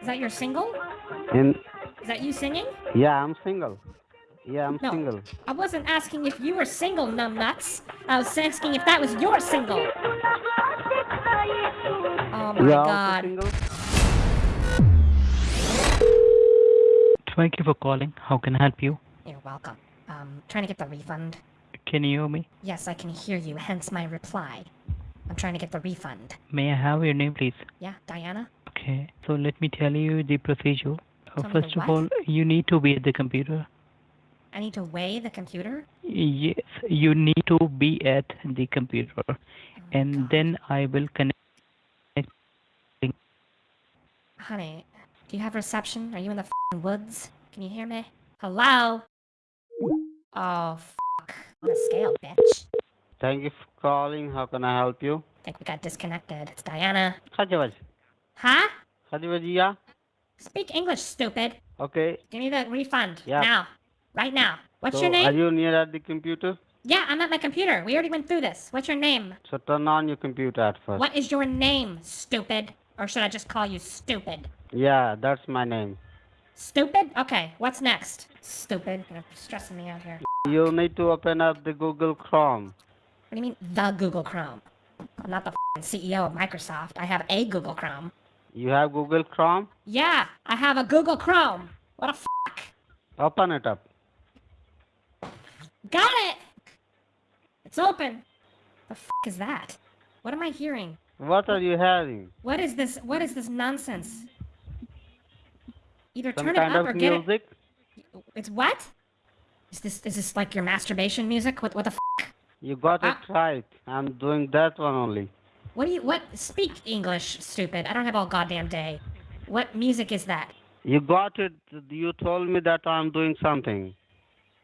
Is that your single? In Is that you singing? yeah, I'm single. Yeah, I'm No. single. I wasn't asking if you were single, numbnuts. I was asking if that was your single. Oh my you are god. single. Thank you for calling. How can I help you? You're welcome. Um, trying to get the refund. Can you hear me? Yes, I can hear you, hence my reply. I'm trying to get the refund. May I have your name, please? Yeah, Diana? Okay, so let me tell you the procedure. Uh, Tell me the first of what? all, you need to be at the computer. I need to weigh the computer? Yes, you need to be at the computer, Oh and God. then I will connect. Honey, do you have reception? Are you in the fing woods? Can you hear me? Hello? Oh, fuck. On a scale, bitch. Thank you for calling. How can I help you? think we got disconnected. It's Diana. Khajawaj. Huh? Khajawajia. Speak English, stupid. Okay. Give me the refund. Yeah. Now. Right now. What's so your name? are you near at the computer? Yeah, I'm at my computer. We already went through this. What's your name? So turn on your computer at first. What is your name, stupid? Or should I just call you stupid? Yeah, that's my name. Stupid? Okay, what's next? Stupid. You're stressing me out here. You need to open up the Google Chrome. What do you mean, the Google Chrome? I'm not the CEO of Microsoft. I have a Google Chrome. You have Google Chrome? Yeah, I have a Google Chrome. What a fuck? Open it up. Got it! It's open. The fuck is that? What am I hearing? What are you having? What is this? What is this nonsense? Either Some turn it up or get it. music? It's what? Is this is this like your masturbation music? What what the fuck? You got it Ah. right. I'm doing that one only. What do you what? Speak English, stupid. I don't have all goddamn day. What music is that? You got it. You told me that I'm doing something.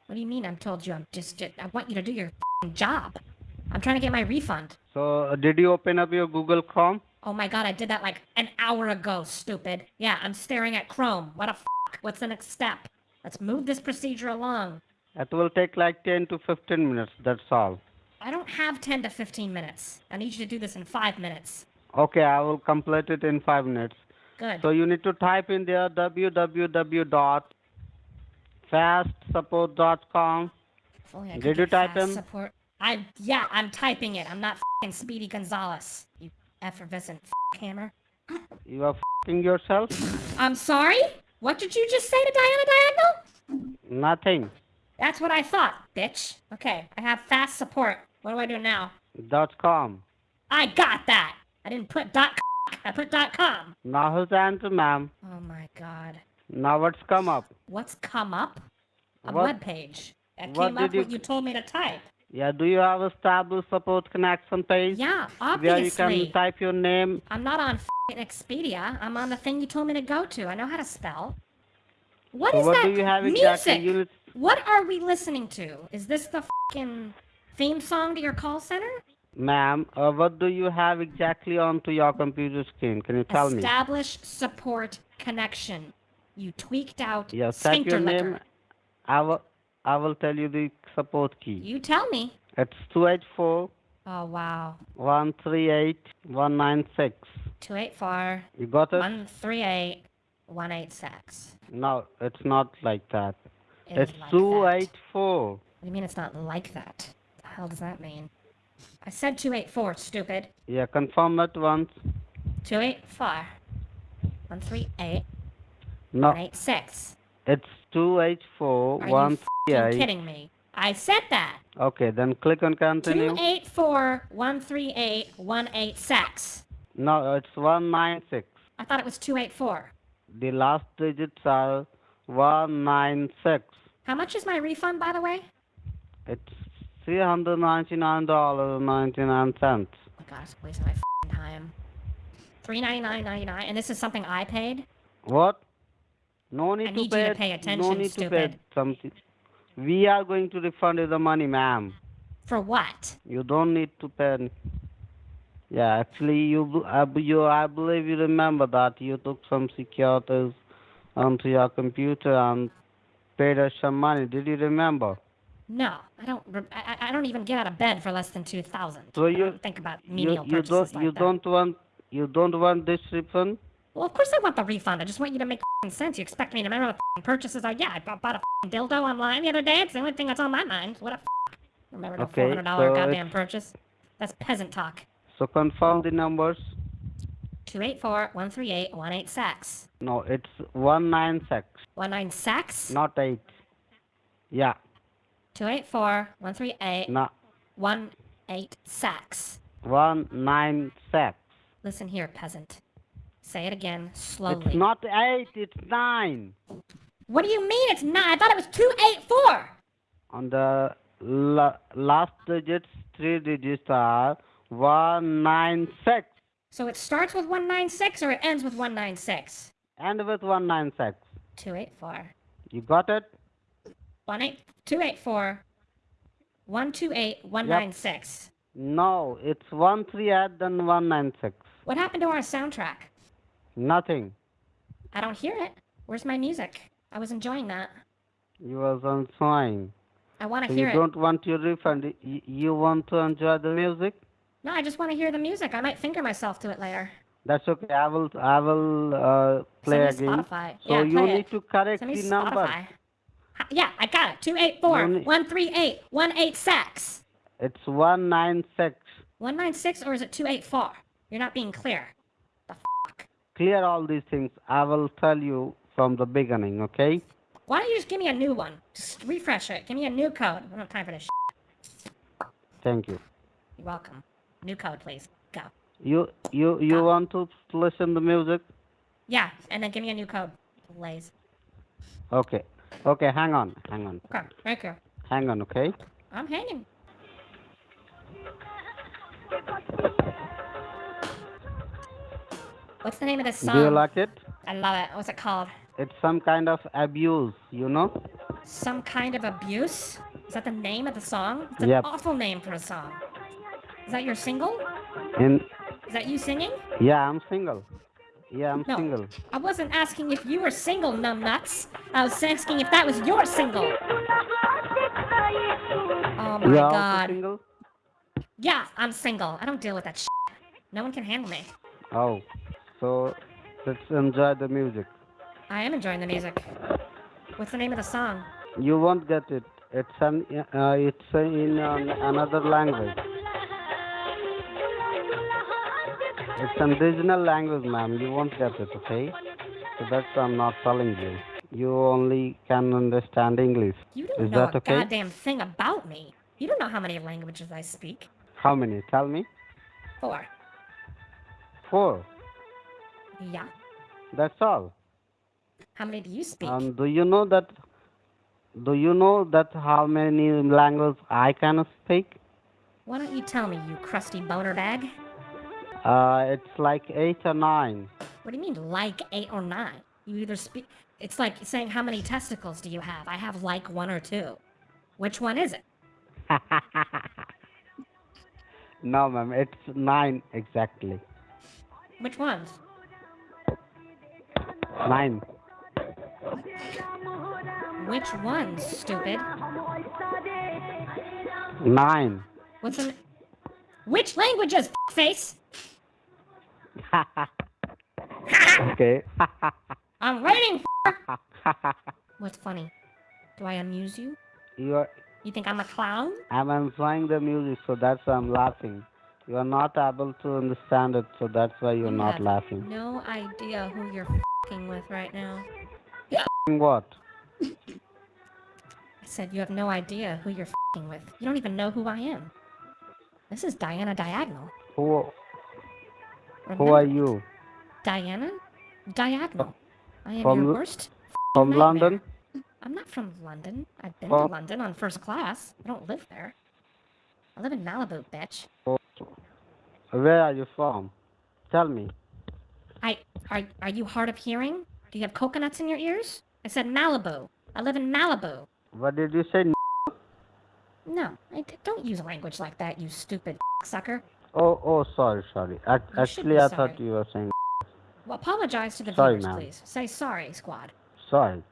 What do you mean? I'm told you. I'm just. I want you to do your fing job. I'm trying to get my refund. So, uh, did you open up your Google Chrome? Oh my god, I did that like an hour ago, stupid. Yeah, I'm staring at Chrome. What a fuck? What's the next step? Let's move this procedure along. It will take like 10 to 15 minutes. That's all. I don't have 10 to 15 minutes. I need you to do this in 5 minutes. Okay, I will complete it in 5 minutes. Good. So, you need to type in there www.fastsupport.com. If only Did you type in? Support. I yeah, I'm typing it. I'm not fing Speedy Gonzalez. You effervescent f- hammer. You are fing yourself? I'm sorry. What did you just say to Diana Diagonal? Nothing. That's what I thought, bitch. Okay, I have fast support. What do I do now? Dot com. I got that. I didn't put dot. Com. I put dot com. Now who's the answer, ma'am? Oh my god. Now what's come up? What's come up? A What- web page. That what came up you- what you told me to type. Yeah, do you have established support connection page? Yeah, obviously. Where you can type your name. I'm not on f***ing Expedia. I'm on the thing you told me to go to. I know how to spell. What So is what that do you have music? exactly? You What are we listening to? Is this the f***ing theme song to your call center? Ma'am, uh, what do you have exactly onto your computer screen? Can you tell me? Establish support connection. You tweaked out type sphincter your name. I will, I will tell you the support key. You tell me. It's 284 Oh wow. 138 196. 284 You got it? 138 186. No, it's not like that. It It's like that. 284. What do you mean it's not like that? Hell does that mean? I said 284, stupid. Yeah, confirm it once. 284 138 No, 186. it's 284 Are you 138. kidding me? I said that. Okay, then click on continue. 284 138 186. No, it's 196. I thought it was 284. The last digits are 196. How much is my refund, by the way? It's $399.99. Oh my it's wasting my time. Three ninety nine ninety nine, and this is something I paid. What? No need I to need you pay. to pay no attention, need to pay something. We are going to refund you the money, ma'am. For what? You don't need to pay. Yeah, actually, you, I, you, I believe you remember that you took some securities onto your computer and paid us some money. Did you remember? No, I don't. re- I, I don't even get out of bed for less than two thousand. So you- think about You, menial you purchases don't, like you that. don't want, you don't want this refund. Well, of course I want the refund. I just want you to make sense. You expect me to remember what the f***ing purchases are? Yeah, I bought, a dildo online the other day. It's the only thing that's on my mind. What a f***. Remember the Okay, $400 so goddamn it's- purchase? That's peasant talk. So confirm the numbers. 284-138-186. No, it's one nine six. One nine six. not 8. Yeah, 284-138-18 no, sex. 196. Listen here, peasant. Say it again, slowly. It's not 8, it's 9. What do you mean it's 9? I thought it was 284! On the la- last digits, three digits are 196. So it starts with 196 or it ends with 196? End with 196. 284. You got it? 18 284 128 196. No, it's 13 then 196. What happened to our soundtrack? Nothing. I don't hear it. Where's my music? I was enjoying that. You was enjoying. I want So to you hear it. don't want your refund. You want to enjoy the music? No, I just want to hear the music. I might finger myself to it later. That's okay. I will. I will uh, play Send me again. Spotify. So yeah, you need it. to correct Send me the number. Spotify. Ha- Yeah, I got it. 284 You need- 138 186. It's 196. 196 or is it 284? You're not being clear. The fuck? Clear all these things. I will tell you from the beginning. Okay? Why don't you just give me a new one? Just refresh it. Give me a new code. I don't have time for this shit. Thank you. You're welcome. New code, please. Go. You you you Go. want to listen the music? Yeah, and then give me a new code. Lays. Okay. Okay. Hang on. Hang on. Okay, you. Hang on. Okay. I'm hanging. What's the name of this song? Do you like it? I love it. What's it called? It's some kind of abuse. You know? Some kind of abuse? Is that the name of the song? It's an Yep. awful name for a song. Is that your single? In Is that you singing? yeah, I'm single. Yeah, I'm No. single. I wasn't asking if you were single, numbnuts. I was asking if that was your single. Oh my also god. single? Yeah, I'm single. I don't deal with that shit. No one can handle me. Oh, so let's enjoy the music. I am enjoying the music. What's the name of the song? You won't get it. It's an uh, it's in um, another language. It's an regional language, ma'am. You won't get it, okay? So that's why I'm not telling you. You only can understand English. You don't Is know that a okay? goddamn thing about me. You don't know how many languages I speak. How many? Tell me. Four. Four. Yeah. That's all. How many do you speak? Um, do you know that? Do you know that how many languages I can speak? Why don't you tell me, you crusty boner bag? Uh, it's like eight or nine. What do you mean, like eight or nine? You either speak. It's like saying, how many testicles do you have? I have like one or two. Which one is it? no, ma'am, it's nine exactly. Which ones? Nine. Which ones, stupid? Nine. What's an. Which languages, face? okay. I'm waiting for. What's funny? Do I amuse you? you are, You think I'm a clown? I'm enjoying the music, so that's why I'm laughing. You are not able to understand it, so that's why you're You not have laughing. No idea who you're fing with right now. What? I said you have no idea who you're fing with. You don't even know who I am. This is Diana Diagonal. Who? Who uh-huh. are you? Diana? Diagonal. I am From your worst. From nightmare. London? I'm not from London. I've been Oh. to London on first class. I don't live there. I live in Malibu, bitch. Oh, where are you from? Tell me. I are are you hard of hearing? Do you have coconuts in your ears? I said Malibu. I live in Malibu. What did you say? No, I d- don't use language like that, you stupid sucker. Oh, oh, sorry, sorry. Ac- You Actually, I sorry. thought you were saying Well, apologize to the Sorry, viewers, please. Say sorry, squad. sorry.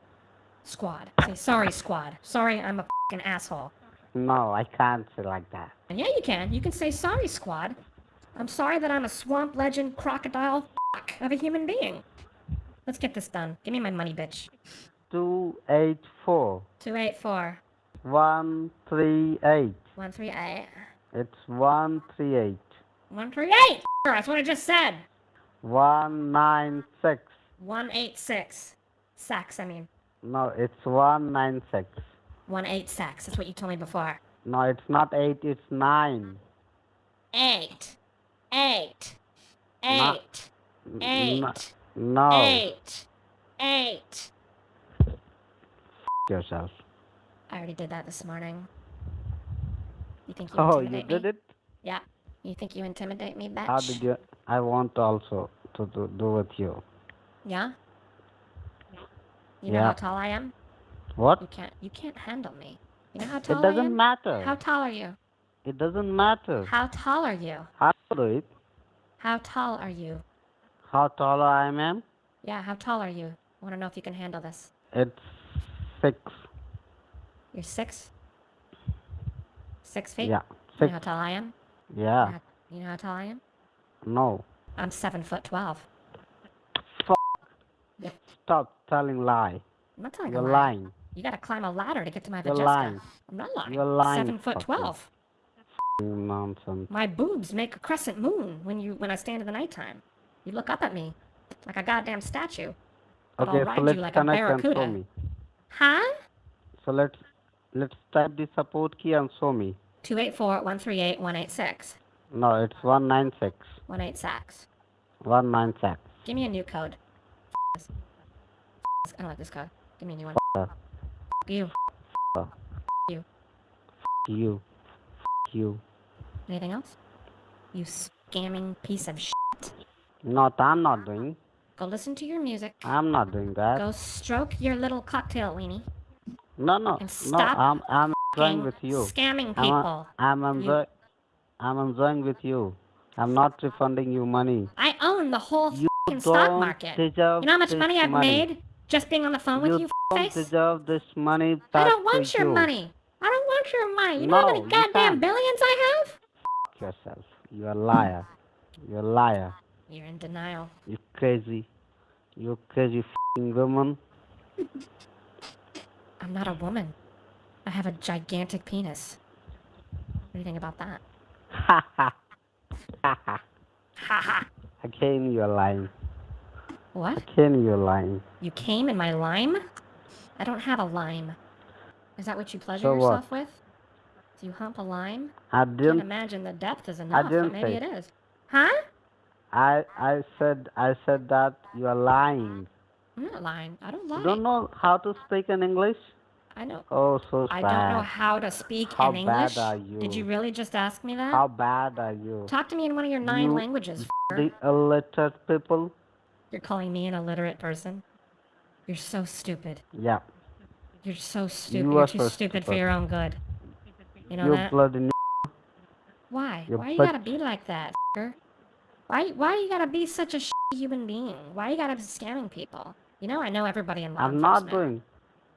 Squad. Say sorry, squad. Sorry, I'm a fucking asshole. No, I can't say like that. And yeah, you can. You can say sorry, squad. I'm sorry that I'm a swamp legend crocodile f- of a human being. Let's get this done. Give me my money, bitch. Two eight four 284 one three eight. 138 It's one three eight 138! That's what I just said! one nine six. 186. Sacks, I mean. No, it's one nine six. 18 sacks. That's what you told me before. No, it's not eight. It's nine. Eight. Eight. Na- Eight. N- Eight. No, Eight. Eight. yourself. I already did that this morning. You think you Oh, you did me? it? Yeah. You think you intimidate me, bitch? How did you? I want also to do, do with you. Yeah? You know how tall I am? What? You can't you can't handle me. You know how tall It doesn't matter. How tall are you? It doesn't matter. How tall are you? How do it? How tall are you? How tall I am? Yeah, how tall are you? I want to know if you can handle this. It's six. You're six? Six feet? Yeah, Six. You know how tall I am? Yeah. Uh, you know how tall I am? No. I'm seven foot twelve. Stop telling lie. I'm not telling You're a lie. lying. You gotta climb a ladder to get to my You're lying. I'm not lying. You're lying, Seven foot twelve. Nonsense. My boobs make a crescent moon when you when I stand in the nighttime. You look up at me like a goddamn statue. But Okay, I'll so ride let's you like a connect and show me. Huh? So let's let's type the support key and show me. 284 138 186. No, it's 196. 186. 196. Give me a new code. I don't like this code. Give me a new one. Uh, You. you. You. Anything else? You scamming piece of shit. Not I'm not doing. Go listen to your music. I'm not doing that. Go stroke your little cocktail weenie. No, no, and no. stop I'm I'm enjoying with you. Scamming I'm, people. a, I'm enjoy, I'm enjoying with you. I'm not refunding you money. I own the whole You stock market. You know how much money I've made just being on the phone with You you, don't face? deserve this money. I don't want your you. money. I don't want your money. You know how many goddamn billions I have? Fuck yourself. You're a liar. You're a liar. You're in denial. You crazy. You crazy fing woman. I'm not a woman. I have a gigantic penis. What do you think about that? Ha ha. Ha ha. Ha ha. Again, you're lying. What? Came. you're lying. You came in my lime? I don't have a lime. Is that what you pleasure So what? yourself with? Do you hump a lime? I Can't Can't imagine the depth is enough, I didn't maybe say. it is. Huh? I I said I said that you are lying. I'm not lying. I don't lie. You don't know how to speak in English? I know. Oh, so I don't know how to speak How in English. How bad are Did you? you really just ask me that? How bad are you? Talk to me in one of your nine You- languages. The illiterate people? You're calling me an illiterate person? You're so stupid. Yeah. You're so stupid. You You are are too so stupid for your own good. You know you that? bloody n- Why? you Why you gotta be like that, f***er? Why? Why you gotta be such a human being? Why you gotta be scamming people? You know I know everybody in law I'm not enforcement. doing.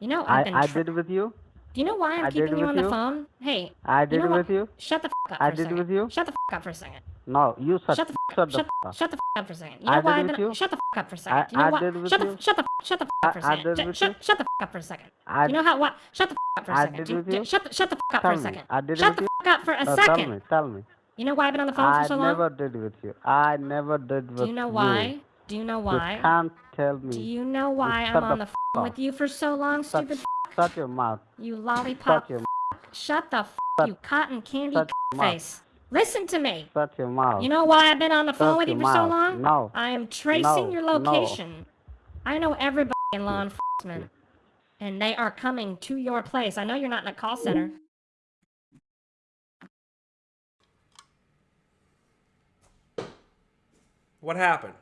You know I I've been. I tr- did with you. Do you know why I'm I keeping you on the phone? Hey, I you did know what? with you. Shut the f- up I for a did second. with you. Shut the f- up for a second. No, you shut Shut the f- up. the Shut, f- shut the f- up for a second. You I why did I've with been you. shut the f- up for a second. I- you know I why? did with shut the you. shut the shut the f- I- up for a I second. did Ju- with shut, you. shut the f- up for a second. I you know how what? Shut the f- up for a I second. did with you. Shut the shut the f- up Tell for a me. second. I did shut the you. f- up for a No, tell me. Tell me. You know why I've been on the phone for so long? I never did with you. I never did with you. Do you know why? Do you know why? You can't tell me. Do you know why shut I'm the on the f- phone up. with you for so long, Shut- stupid Shut your mouth. you lollipop? Shut your Shut the f- Shut- you cotton candy shut your face. Listen to me. shut your mouth. You know why I've been on the phone Shut with you your for so long? No. I am tracing No, your no. location. I know everybody in law enforcement. And they are coming to your place. I know you're not in a call center. What happened?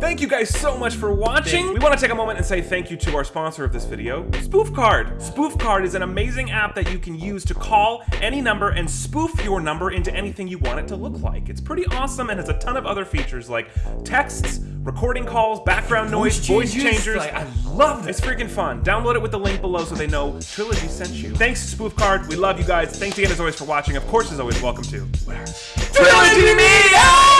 Thank you guys so much for watching. We want to take a moment and say thank you to our sponsor of this video, Spoof Card. Spoof Card is an amazing app that you can use to call any number and spoof your number into anything you want it to look like. It's pretty awesome and has a ton of other features like texts, recording calls, background noise, voice, changers. Like, I love It's freaking fun. Download it with the link below so they know Trilogy sent you. Thanks, Spoof Card. We love you guys. Thanks again, as always, for watching. Of course, as always, welcome to Trilogy Media!